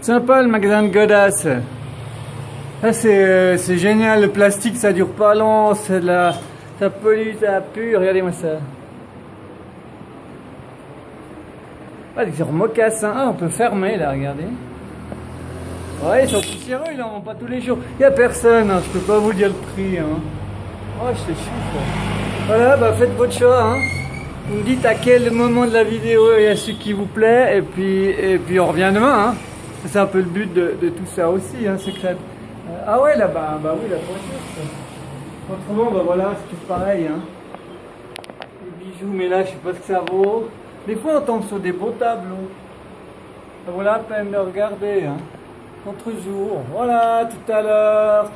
Sympa le magasin de Godas. Ah, c'est euh, c'est génial, le plastique ça dure pas long, c'est de la, ça pollue, ça pue, regardez-moi ça. Ah, des mocassins, ah, on peut fermer là, regardez. Ouais, ils sont poussiéreux, ils en vendent pas tous les jours. Il y a personne, hein, je peux pas vous dire le prix. Hein. Oh, je te chiffre. Voilà, bah faites votre choix. Hein. Vous me dites à quel moment de la vidéo il y a ce qui vous plaît, et puis, et puis on revient demain. Hein. C'est un peu le but de, tout ça aussi, hein, secret. Euh, ah ouais, là-bas, bah oui, la voiture. Autrement, bah voilà, c'est tout pareil. Hein. Les bijoux, mais là, je sais pas ce que ça vaut. Des fois, on tombe sur des beaux tableaux. Ça vaut la peine de regarder. Hein. Contre jour. Voilà, tout à l'heure.